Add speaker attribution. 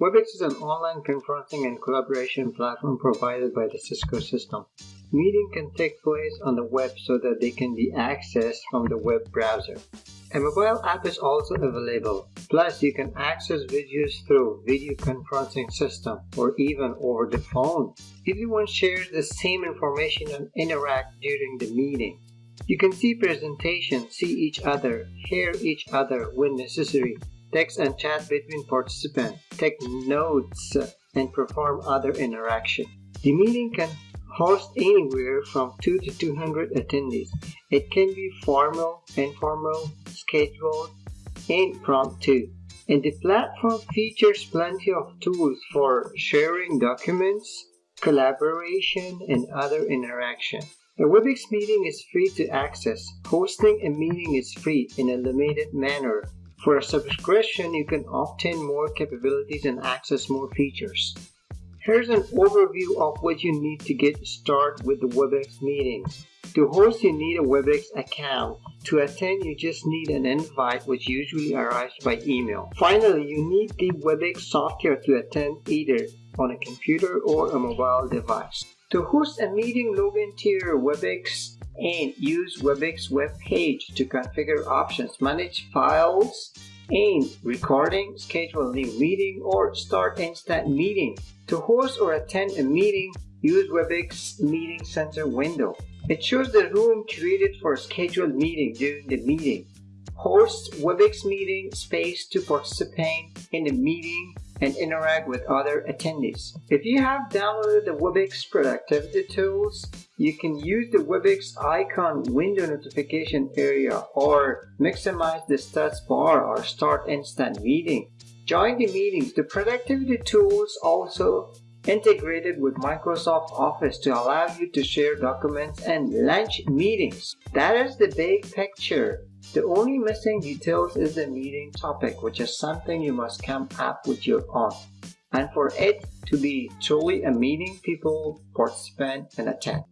Speaker 1: WebEx is an online conferencing and collaboration platform provided by the Cisco system. Meeting can take place on the web so that they can be accessed from the web browser. A mobile app is also available. Plus, you can access videos through video conferencing system or even over the phone. Everyone shares the same information and interact during the meeting. You can see presentations, see each other, hear each other when necessary, text and chat between participants, take notes, and perform other interaction. The meeting can host anywhere from 2 to 200 attendees. It can be formal, informal, scheduled, and impromptu. And the platform features plenty of tools for sharing documents, collaboration, and other interaction. A WebEx meeting is free to access. Hosting a meeting is free in a limited manner for a subscription, you can obtain more capabilities and access more features. Here's an overview of what you need to get started with the WebEx meetings. To host, you need a WebEx account. To attend, you just need an invite which usually arrives by email. Finally, you need the WebEx software to attend either on a computer or a mobile device. To host a meeting, log into your WebEx and use WebEx web page to configure options, manage files, and recording, schedule a new meeting, or start instant meeting. To host or attend a meeting, use WebEx Meeting Center window. It shows the room created for a scheduled meeting during the meeting. Host WebEx meeting space to participate in the meeting and interact with other attendees. If you have downloaded the WebEx productivity tools, you can use the WebEx icon window notification area or maximize the stats bar or start instant meeting. Join the meetings. The productivity tools also integrated with Microsoft Office to allow you to share documents and launch meetings. That is the big picture. The only missing details is the meeting topic, which is something you must come up with your own. And for it to be truly a meeting, people participate and attend.